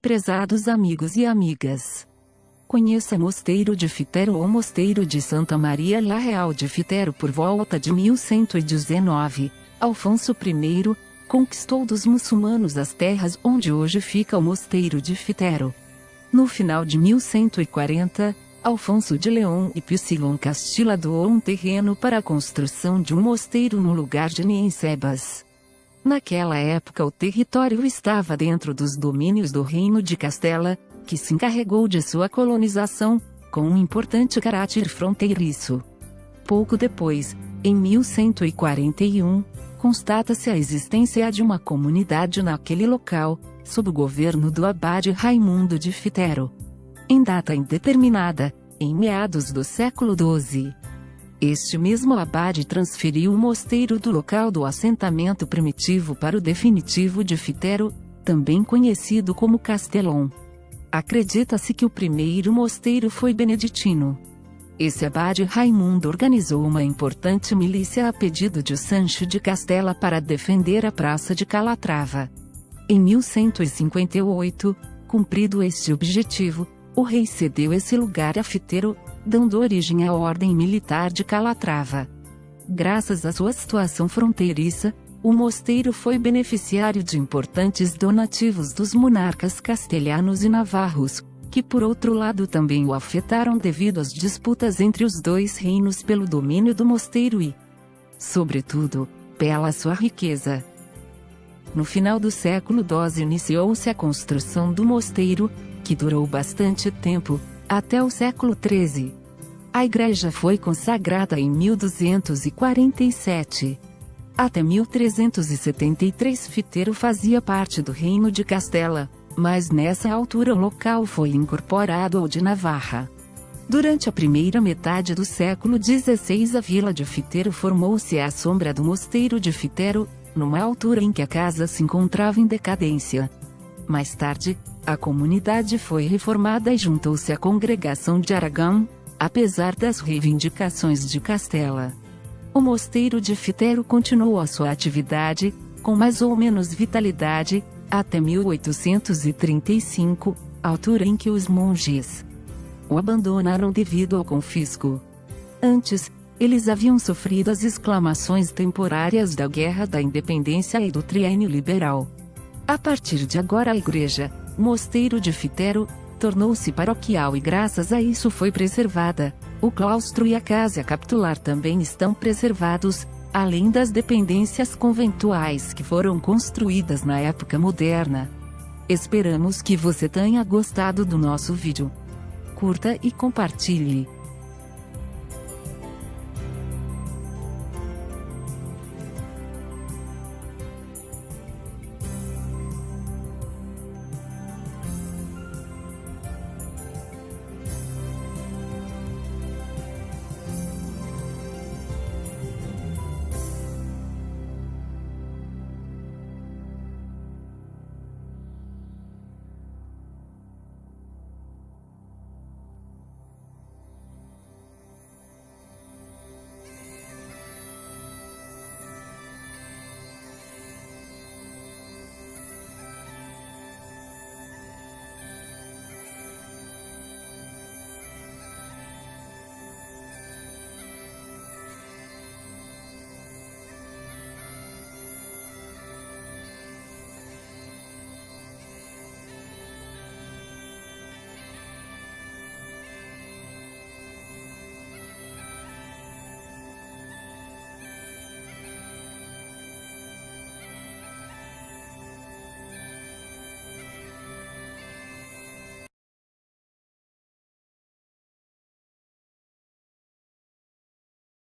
Prezados amigos e amigas. Conheça Mosteiro de Fitero ou Mosteiro de Santa Maria La Real de Fitero por volta de 1119. Alfonso I conquistou dos muçulmanos as terras onde hoje fica o Mosteiro de Fitero. No final de 1140, Alfonso de Leão e Psilon Castilla doou um terreno para a construção de um mosteiro no lugar de Niensebas. Naquela época o território estava dentro dos domínios do Reino de Castela, que se encarregou de sua colonização, com um importante caráter fronteiriço. Pouco depois, em 1141, constata-se a existência de uma comunidade naquele local, sob o governo do abade Raimundo de Fitero. Em data indeterminada, em meados do século XII, este mesmo abade transferiu o mosteiro do local do assentamento primitivo para o definitivo de Fitero, também conhecido como Castelon. Acredita-se que o primeiro mosteiro foi beneditino. Esse abade Raimundo organizou uma importante milícia a pedido de Sancho de Castela para defender a praça de Calatrava. Em 1158, cumprido este objetivo, o rei cedeu esse lugar a Fitero, dando origem à Ordem Militar de Calatrava. Graças à sua situação fronteiriça, o mosteiro foi beneficiário de importantes donativos dos monarcas castelhanos e navarros, que por outro lado também o afetaram devido às disputas entre os dois reinos pelo domínio do mosteiro e, sobretudo, pela sua riqueza. No final do século XII iniciou-se a construção do mosteiro, que durou bastante tempo, até o século XIII. A igreja foi consagrada em 1247. Até 1373 Fitero fazia parte do reino de Castela, mas nessa altura o local foi incorporado ao de Navarra. Durante a primeira metade do século XVI a vila de Fitero formou-se à sombra do mosteiro de Fitero, numa altura em que a casa se encontrava em decadência. Mais tarde, a comunidade foi reformada e juntou-se à congregação de Aragão, apesar das reivindicações de Castela. O mosteiro de Fitero continuou a sua atividade, com mais ou menos vitalidade, até 1835, altura em que os monges o abandonaram devido ao confisco. Antes, eles haviam sofrido as exclamações temporárias da Guerra da Independência e do Triênio Liberal. A partir de agora a igreja, Mosteiro de Fitero, tornou-se paroquial e graças a isso foi preservada. O claustro e a casa capitular também estão preservados, além das dependências conventuais que foram construídas na época moderna. Esperamos que você tenha gostado do nosso vídeo. Curta e compartilhe.